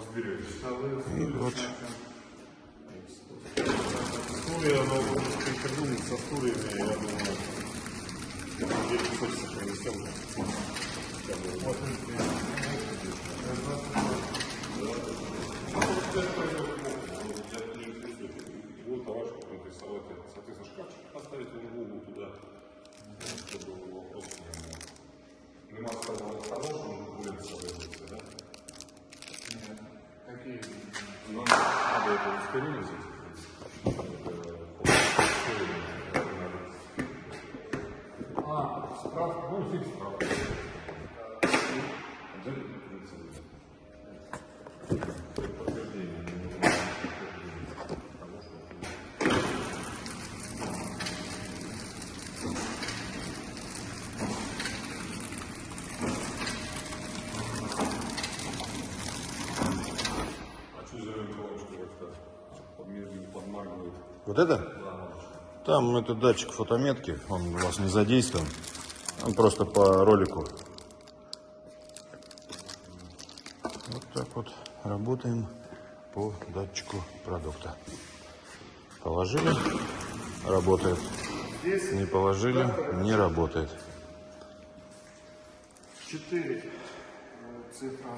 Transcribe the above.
И вот Стулья, но прихожу со я думаю, соответственно, шкафчик поставить надо это ускорение А, справка, ну, фиг справка. А подмаргивает? вот это? Там это датчик фотометки, он у вас не задействован. Он просто по ролику. Вот так вот работаем по датчику продукта. Положили, работает. Не положили, не работает. Четыре э, цифра